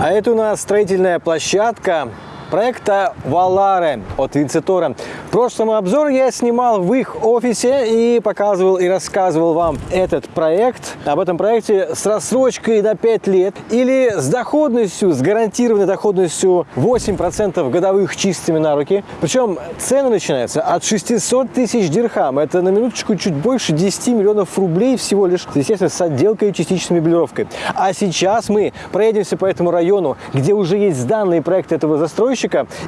А это у нас строительная площадка проекта Валаре от Винцитора. В прошлом обзор я снимал в их офисе и показывал и рассказывал вам этот проект. Об этом проекте с рассрочкой на 5 лет или с доходностью, с гарантированной доходностью 8% годовых чистыми на руки. Причем цены начинаются от 600 тысяч дирхам. Это на минуточку чуть больше 10 миллионов рублей всего лишь, естественно, с отделкой и частичной меблировкой. А сейчас мы проедемся по этому району, где уже есть данные проекты этого застройщика.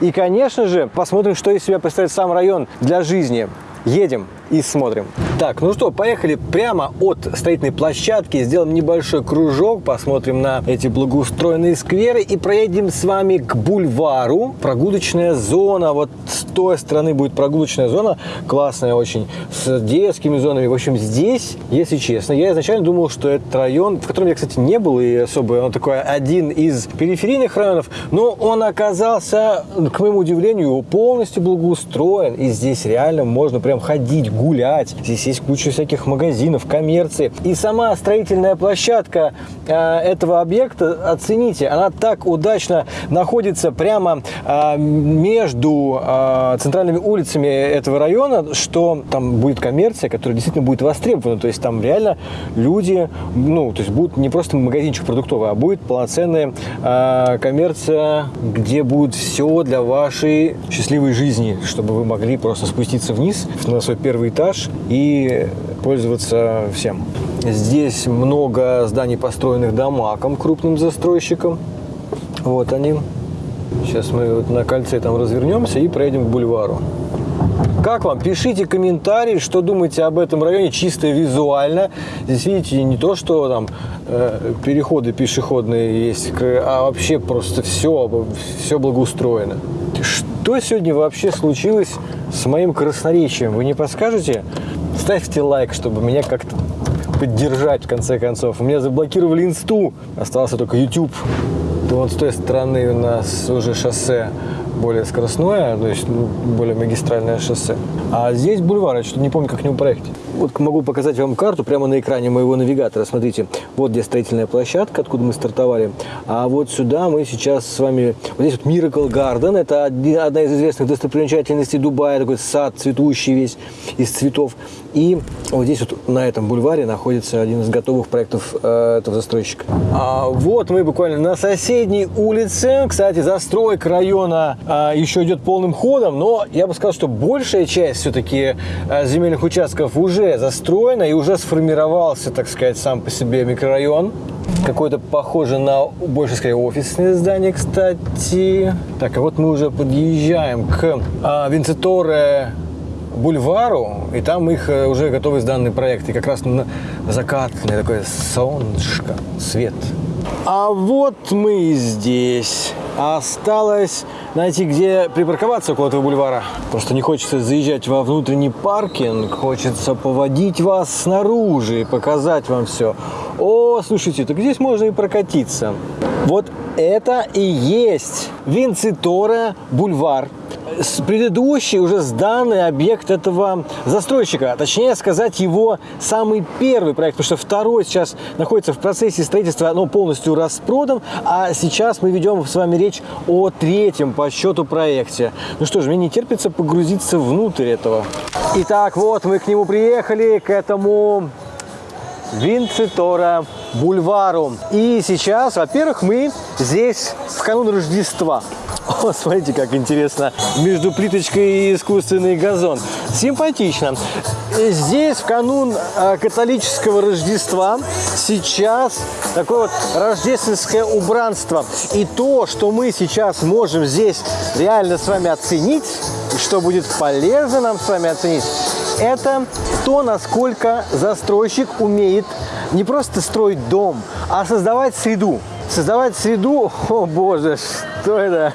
И, конечно же, посмотрим, что из себя представляет сам район для жизни. Едем и смотрим. Так, ну что, поехали прямо от строительной площадки, сделаем небольшой кружок, посмотрим на эти благоустроенные скверы и проедем с вами к бульвару. Прогулочная зона, вот с той стороны будет прогулочная зона, классная очень, с детскими зонами. В общем, здесь, если честно, я изначально думал, что этот район, в котором я, кстати, не был, и особо он такой один из периферийных районов, но он оказался, к моему удивлению, полностью благоустроен, и здесь реально можно прям ходить, гулять. Здесь есть куча всяких магазинов, коммерции. И сама строительная площадка э, этого объекта, оцените, она так удачно находится прямо э, между э, центральными улицами этого района, что там будет коммерция, которая действительно будет востребована. То есть там реально люди, ну, то есть будет не просто магазинчик продуктовый, а будет полноценная э, коммерция, где будет все для вашей счастливой жизни, чтобы вы могли просто спуститься вниз на свой первый этаж и пользоваться всем. Здесь много зданий, построенных домаком, крупным застройщиком. Вот они. Сейчас мы вот на кольце там развернемся и проедем к бульвару. Как вам? Пишите комментарии, что думаете об этом районе чисто визуально. Здесь видите не то, что там э, переходы пешеходные есть, а вообще просто все, все благоустроено. Что сегодня вообще случилось с моим красноречием? Вы не подскажете? Ставьте лайк, чтобы меня как-то поддержать в конце концов. У меня заблокировали инсту, остался только YouTube. Вот с той стороны у нас уже шоссе более скоростное, то есть ну, более магистральное шоссе. А здесь бульвар, я что-то не помню, как к нему проехать. Вот могу показать вам карту прямо на экране моего навигатора. Смотрите, вот где строительная площадка, откуда мы стартовали. А вот сюда мы сейчас с вами... Вот здесь вот Miracle Garden, это одна из известных достопримечательностей Дубая, такой сад цветущий весь из цветов. И вот здесь вот на этом бульваре находится один из готовых проектов э, этого застройщика. А вот мы буквально на соседней улице. Кстати, застройка района э, еще идет полным ходом, но я бы сказал, что большая часть все-таки э, земельных участков уже застроена и уже сформировался, так сказать, сам по себе микрорайон. Какой-то похоже на больше, скорее, офисное здание, кстати. Так, а вот мы уже подъезжаем к э, Винцеторе бульвару, и там их э, уже готовы сданные проекты. как раз на закатное такое солнышко, свет. А вот мы здесь. Осталось найти, где припарковаться около этого бульвара. Просто не хочется заезжать во внутренний паркинг, хочется поводить вас снаружи и показать вам все. О, слушайте, так здесь можно и прокатиться. Вот это и есть Винцитора бульвар предыдущий уже сданный объект этого застройщика, точнее сказать его самый первый проект, потому что второй сейчас находится в процессе строительства, но полностью распродан, а сейчас мы ведем с вами речь о третьем по счету проекте. Ну что ж, мне не терпится погрузиться внутрь этого. Итак, вот мы к нему приехали, к этому Винцитора бульвару. И сейчас, во-первых, мы здесь в канун Рождества. О, смотрите, как интересно. Между плиточкой и искусственный газон. Симпатично. Здесь в канун а, католического Рождества сейчас такое вот рождественское убранство. И то, что мы сейчас можем здесь реально с вами оценить, что будет полезно нам с вами оценить, это то, насколько застройщик умеет не просто строить дом, а создавать среду. Создавать среду, о боже, что это?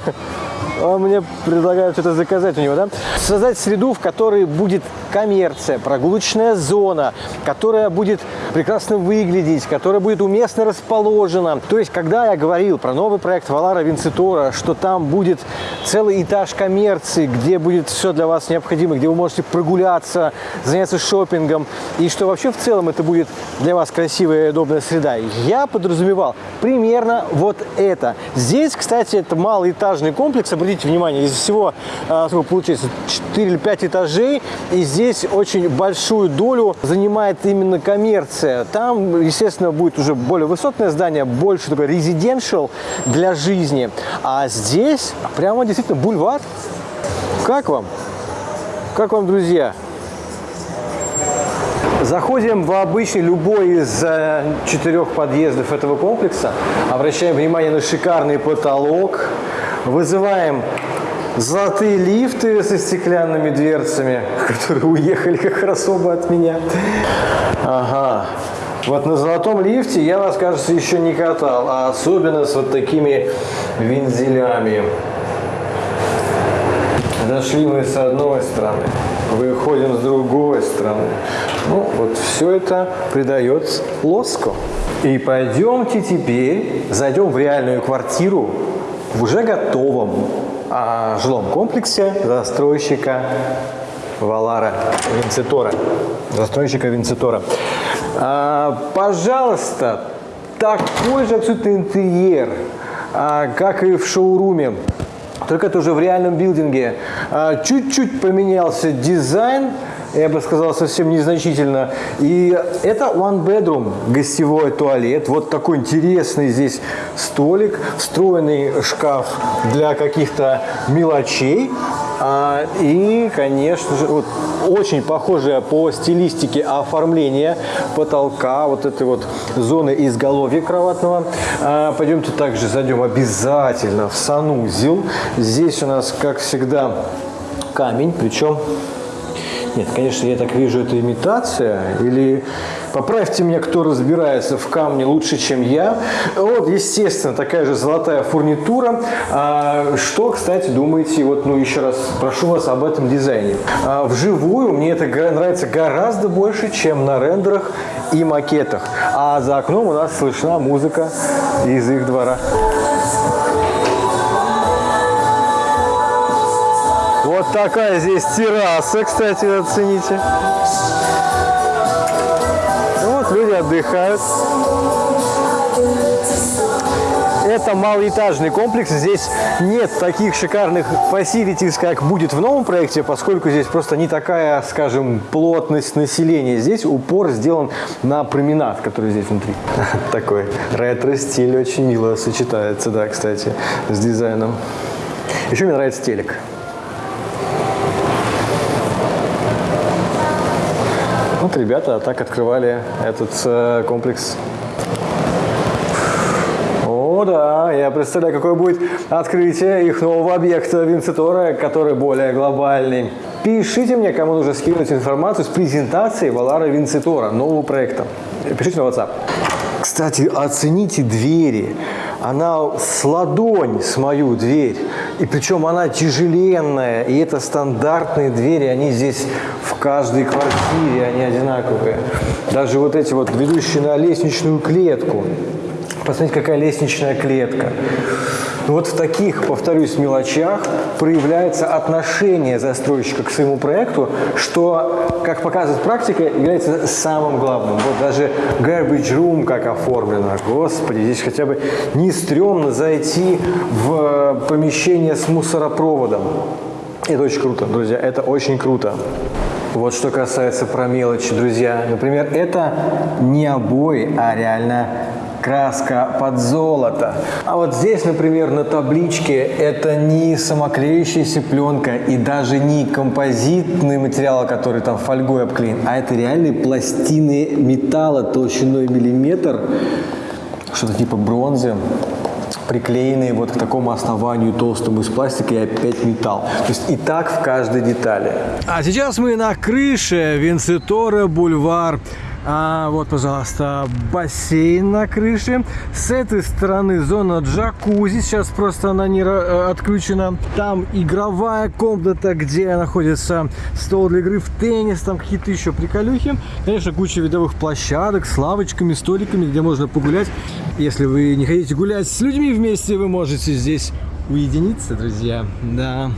Он мне предлагает что-то заказать у него, да? Создать среду, в которой будет коммерция, прогулочная зона, которая будет прекрасно выглядеть, которая будет уместно расположена. То есть, когда я говорил про новый проект Валара Винцитора, что там будет целый этаж коммерции, где будет все для вас необходимо, где вы можете прогуляться, заняться шопингом, и что вообще в целом это будет для вас красивая и удобная среда, я подразумевал примерно вот это. Здесь, кстати, это малоэтажный комплекс, обратите внимание, из всего, а, сколько получается, 4 или 5 этажей, и здесь очень большую долю занимает именно коммерция. Там, естественно, будет уже более высотное здание, больше такой резиденциал для жизни. А здесь прямо действительно бульвар. Как вам? Как вам, друзья? Заходим в обычный любой из э, четырех подъездов этого комплекса, обращаем внимание на шикарный потолок, вызываем золотые лифты со стеклянными дверцами, которые уехали как хорошо бы от меня. Ага. Вот на золотом лифте я вас, кажется, еще не катал, а особенно с вот такими вензелями. Дошли мы с одной стороны, выходим с другой стороны. Ну, вот все это придает лоску. И пойдемте теперь, зайдем в реальную квартиру в уже готовом а, жилом комплексе застройщика Валара Винцитора. Застройщика Винцитора. А, пожалуйста, такой же абсолютно интерьер, а, как и в шоуруме только это уже в реальном билдинге. А, чуть-чуть поменялся дизайн, я бы сказал, совсем незначительно. И это one bedroom, гостевой туалет. Вот такой интересный здесь столик, встроенный шкаф для каких-то мелочей. А, и, конечно же, вот, очень похожее по стилистике оформление потолка, вот этой вот зоны изголовья кроватного. А, пойдемте также зайдем обязательно в санузел. Здесь у нас, как всегда, камень, причем нет, конечно, я так вижу, это имитация. Или поправьте меня, кто разбирается в камне лучше, чем я. Вот, естественно, такая же золотая фурнитура. А, что, кстати, думаете, вот, ну, еще раз прошу вас об этом дизайне. А, вживую мне это нравится гораздо больше, чем на рендерах и макетах. А за окном у нас слышна музыка из их двора. Вот такая здесь терраса, кстати, оцените. Вот люди отдыхают. Это малоэтажный комплекс. Здесь нет таких шикарных фасилитис, как будет в новом проекте, поскольку здесь просто не такая, скажем, плотность населения. Здесь упор сделан на променад, который здесь внутри. Такой ретро-стиль очень мило сочетается, да, кстати, с дизайном. Еще мне нравится телек. Вот ребята так открывали этот э, комплекс. О, да, я представляю, какое будет открытие их нового объекта Винцитора, который более глобальный. Пишите мне, кому нужно скинуть информацию с презентацией Валара Винцитора, нового проекта. Пишите на WhatsApp. Кстати, оцените двери. Она с ладонь с мою дверь. И причем она тяжеленная. И это стандартные двери. Они здесь в каждой квартире, они одинаковые. Даже вот эти вот ведущие на лестничную клетку. Посмотрите, какая лестничная клетка. Вот в таких, повторюсь, мелочах проявляется отношение застройщика к своему проекту, что, как показывает практика, является самым главным. Вот даже garbage room как оформлено. Господи, здесь хотя бы не стрёмно зайти в помещение с мусоропроводом. Это очень круто, друзья, это очень круто. Вот что касается про мелочи, друзья. Например, это не обои, а реально краска под золото. А вот здесь, например, на табличке это не самоклеющаяся пленка и даже не композитный материал, который там фольгой обклеен, а это реальные пластины металла толщиной миллиметр, что-то типа бронзы приклеенные вот к такому основанию толстому из пластика и опять металл. То есть и так в каждой детали. А сейчас мы на крыше Винцитора Бульвар А, вот, пожалуйста, бассейн на крыше. С этой стороны зона джакузи. Сейчас просто она не э, отключена. Там игровая комната, где находится стол для игры в теннис. Там какие-то еще приколюхи. Конечно, куча видовых площадок с лавочками, столиками, где можно погулять. Если вы не хотите гулять с людьми вместе, вы можете здесь уединиться, друзья. Да.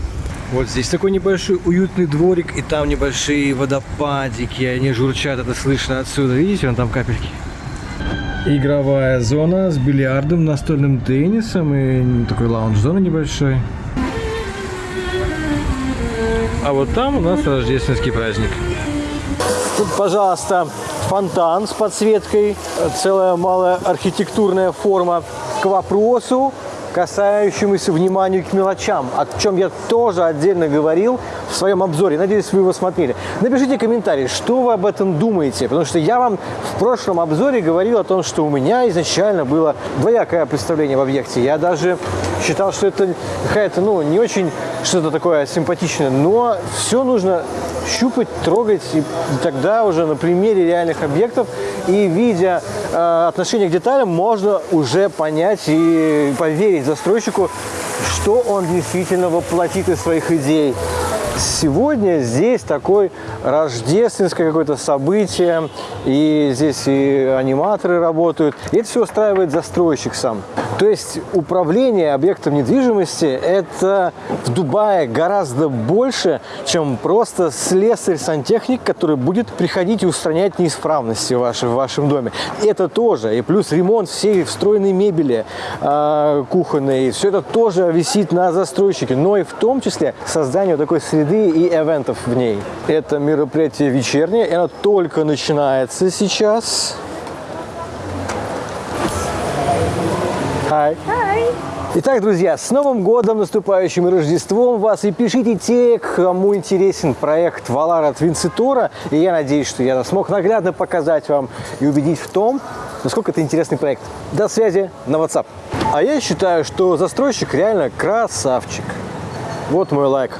Вот здесь такой небольшой уютный дворик, и там небольшие водопадики, они журчат, это слышно отсюда. Видите, вон там капельки. Игровая зона с бильярдом, настольным теннисом и такой лаунж-зона небольшой. А вот там у нас рождественский праздник. Тут, пожалуйста, фонтан с подсветкой, целая малая архитектурная форма. К вопросу касающемуся вниманию к мелочам, о чем я тоже отдельно говорил в своем обзоре. Надеюсь, вы его смотрели. Напишите комментарий, что вы об этом думаете, потому что я вам в прошлом обзоре говорил о том, что у меня изначально было двоякое представление в объекте. Я даже считал, что это какая-то, ну, не очень что-то такое симпатичное, но все нужно щупать, трогать, и тогда уже на примере реальных объектов и видя э, отношение к деталям, можно уже понять и поверить застройщику, что он действительно воплотит из своих идей. Сегодня здесь такое рождественское какое-то событие, и здесь и аниматоры работают, и это все устраивает застройщик сам. То есть управление объектом недвижимости – это в Дубае гораздо больше, чем просто слесарь-сантехник, который будет приходить и устранять неисправности в вашем, доме. Это тоже, и плюс ремонт всей встроенной мебели э, кухонной, все это тоже висит на застройщике, но и в том числе создание такой среды и эвентов в ней. Это мероприятие вечернее, и оно только начинается сейчас. Hi. Hi. Итак, друзья, с Новым годом, наступающим и Рождеством вас! И пишите те, кому интересен проект Валара от Винцитора. И я надеюсь, что я смог наглядно показать вам и убедить в том, насколько это интересный проект. До связи на WhatsApp. А я считаю, что застройщик реально красавчик. Вот мой лайк.